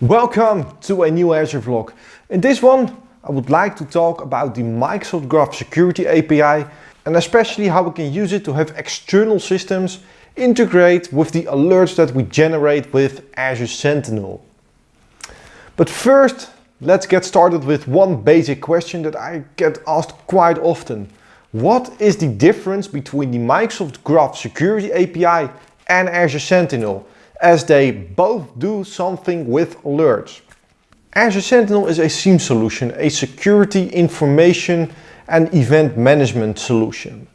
Welcome to a new Azure vlog. In this one I would like to talk about the Microsoft Graph Security API and especially how we can use it to have external systems integrate with the alerts that we generate with Azure Sentinel. But first let's get started with one basic question that I get asked quite often. What is the difference between the Microsoft Graph Security API and Azure Sentinel? As they both do something with alerts. Azure Sentinel is a SIEM solution, a security information and event management solution.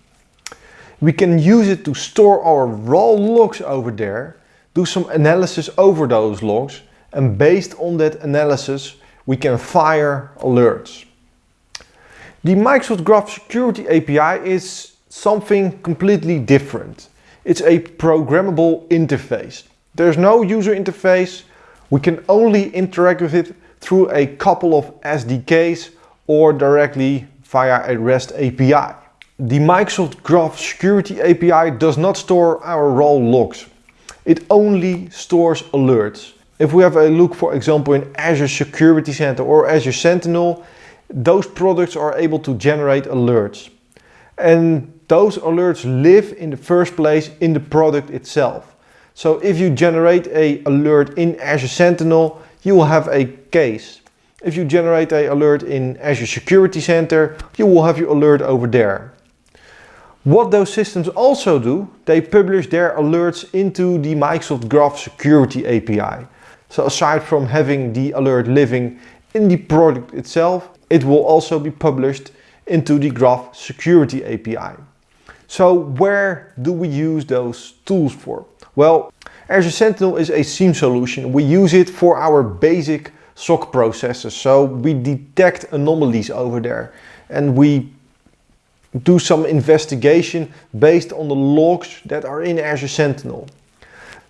We can use it to store our raw logs over there, do some analysis over those logs, and based on that analysis, we can fire alerts. The Microsoft Graph Security API is something completely different. It's a programmable interface. There's no user interface. We can only interact with it through a couple of SDKs or directly via a REST API. The Microsoft Graph Security API does not store our raw logs. It only stores alerts. If we have a look, for example, in Azure Security Center or Azure Sentinel, those products are able to generate alerts. And those alerts live in the first place in the product itself. So if you generate a alert in Azure Sentinel, you will have a case. If you generate a alert in Azure Security Center, you will have your alert over there. What those systems also do, they publish their alerts into the Microsoft Graph Security API. So aside from having the alert living in the product itself, it will also be published into the Graph Security API. So where do we use those tools for? Well, Azure Sentinel is a SIEM solution. We use it for our basic SOC processes. So we detect anomalies over there and we do some investigation based on the logs that are in Azure Sentinel.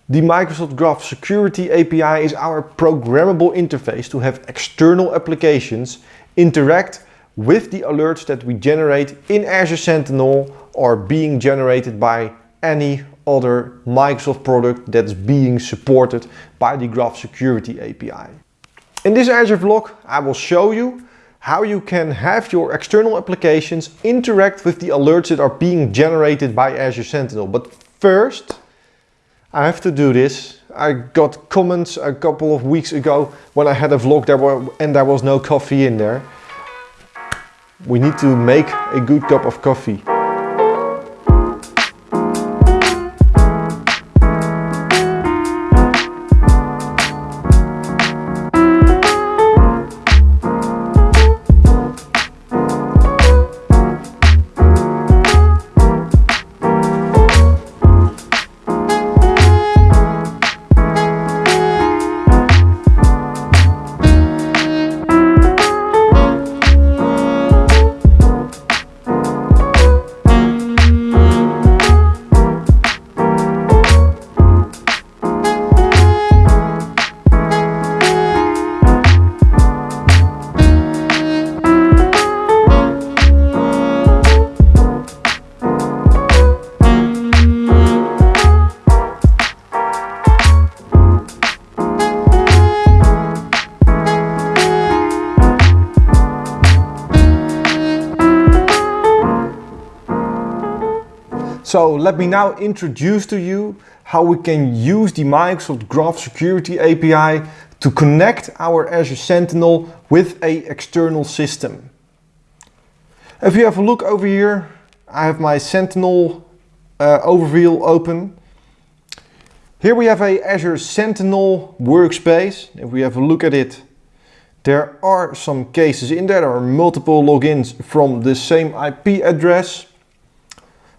The Microsoft Graph Security API is our programmable interface to have external applications interact with the alerts that we generate in Azure Sentinel or being generated by any other Microsoft product that's being supported by the Graph Security API. In this Azure vlog, I will show you how you can have your external applications interact with the alerts that are being generated by Azure Sentinel. But first, I have to do this. I got comments a couple of weeks ago when I had a vlog there were, and there was no coffee in there. We need to make a good cup of coffee. So let me now introduce to you how we can use the Microsoft Graph Security API to connect our Azure Sentinel with a external system. If you have a look over here, I have my Sentinel uh, overview open. Here we have a Azure Sentinel workspace. If we have a look at it, there are some cases in there. There are multiple logins from the same IP address.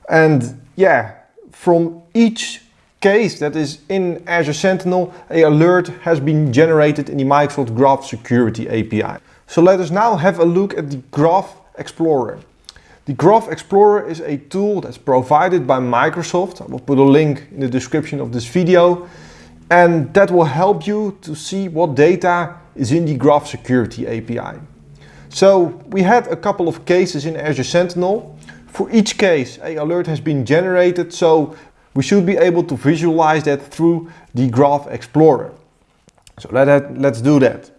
And yeah, from each case that is in Azure Sentinel, a alert has been generated in the Microsoft Graph Security API. So let us now have a look at the Graph Explorer. The Graph Explorer is a tool that's provided by Microsoft. I will put a link in the description of this video. And that will help you to see what data is in the Graph Security API. So we had a couple of cases in Azure Sentinel for each case, a alert has been generated, so we should be able to visualize that through the Graph Explorer. So let, let's do that.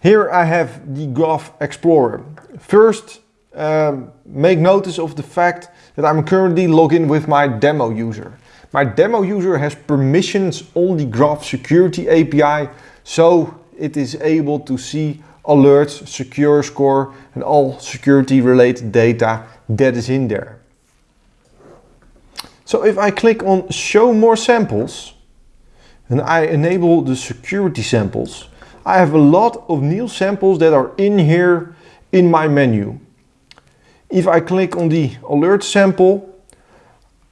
Here I have the Graph Explorer. First, um, make notice of the fact that I'm currently logged in with my demo user. My demo user has permissions on the Graph Security API, so it is able to see alerts, secure score and all security related data that is in there. So if I click on show more samples and I enable the security samples, I have a lot of new samples that are in here in my menu. If I click on the alert sample,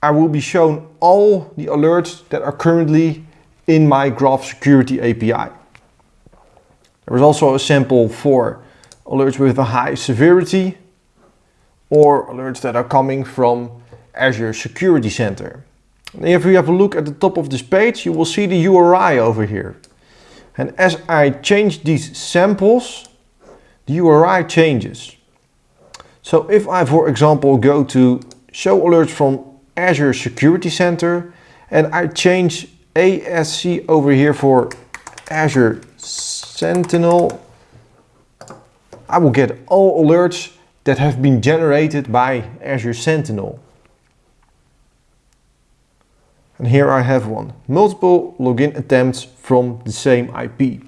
I will be shown all the alerts that are currently in my Graph Security API. There is also a sample for alerts with a high severity or alerts that are coming from Azure Security Center. If we have a look at the top of this page, you will see the URI over here. And as I change these samples, the URI changes. So if I, for example, go to show alerts from Azure Security Center and I change ASC over here for Azure Sentinel, I will get all alerts that have been generated by Azure Sentinel. And here I have one. Multiple login attempts from the same IP.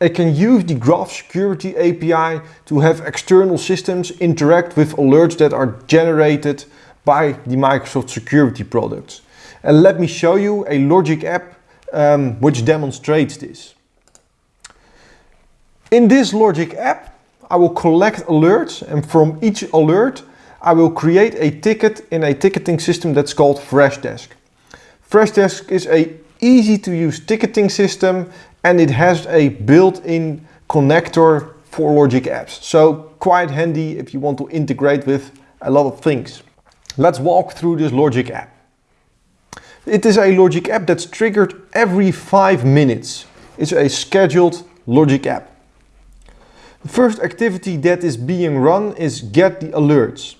I can use the Graph Security API to have external systems interact with alerts that are generated by the Microsoft security products. And let me show you a logic app um, which demonstrates this. In this logic app, I will collect alerts and from each alert, I will create a ticket in a ticketing system that's called Freshdesk. Freshdesk is a easy to use ticketing system and it has a built-in connector for logic apps. So quite handy if you want to integrate with a lot of things. Let's walk through this logic app. It is a logic app that's triggered every five minutes. It's a scheduled logic app. The first activity that is being run is get the alerts.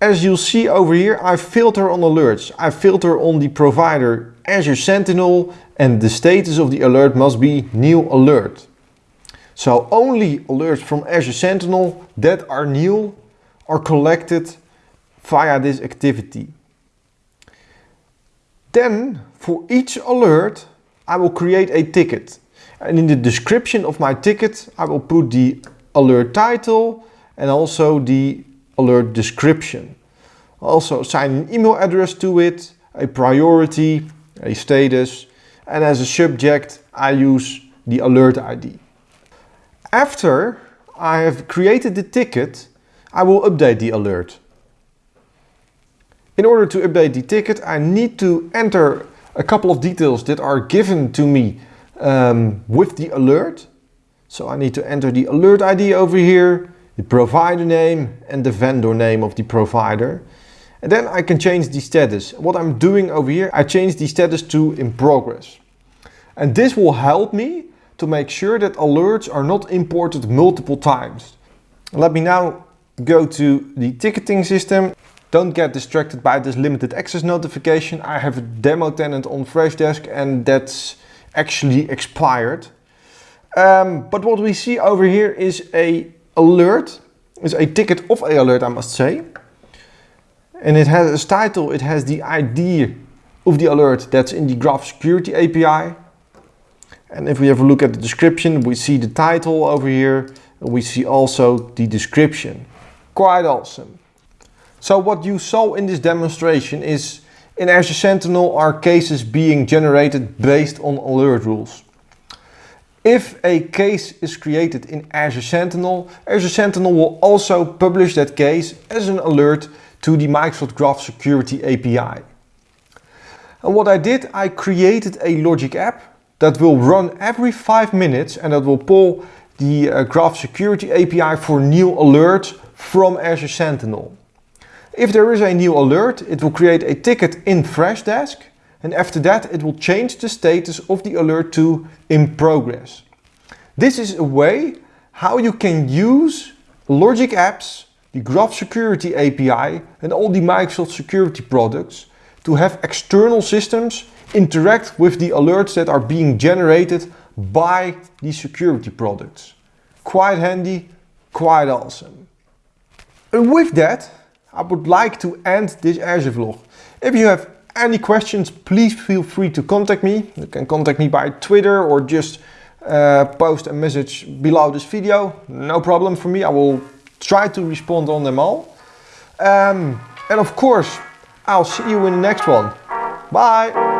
As you'll see over here, I filter on alerts. I filter on the provider Azure Sentinel and the status of the alert must be new alert. So only alerts from Azure Sentinel that are new are collected via this activity. Then for each alert, I will create a ticket. And in the description of my ticket, I will put the alert title and also the alert description. Also assign an email address to it, a priority, a status, and as a subject I use the alert ID. After I have created the ticket, I will update the alert. In order to update the ticket, I need to enter a couple of details that are given to me um, with the alert. So I need to enter the alert ID over here, the provider name and the vendor name of the provider. And then I can change the status. What I'm doing over here, I change the status to in progress. And this will help me to make sure that alerts are not imported multiple times. Let me now go to the ticketing system. Don't get distracted by this limited access notification. I have a demo tenant on Freshdesk and that's actually expired. Um, but what we see over here is a alert is a ticket of a alert, I must say. And it has a title, it has the ID of the alert that's in the Graph Security API. And if we have a look at the description, we see the title over here. And we see also the description. Quite awesome. So what you saw in this demonstration is in Azure Sentinel are cases being generated based on alert rules. If a case is created in Azure Sentinel, Azure Sentinel will also publish that case as an alert to the Microsoft Graph Security API. And what I did, I created a logic app that will run every five minutes and that will pull the uh, Graph Security API for new alerts from Azure Sentinel. If there is a new alert, it will create a ticket in Freshdesk and after that it will change the status of the alert to in progress. This is a way how you can use Logic Apps, the Graph Security API and all the Microsoft security products to have external systems interact with the alerts that are being generated by these security products. Quite handy, quite awesome. And with that, I would like to end this Azure vlog. If you have any questions, please feel free to contact me. You can contact me by Twitter or just uh, post a message below this video. No problem for me. I will try to respond on them all. Um, and of course, I'll see you in the next one. Bye!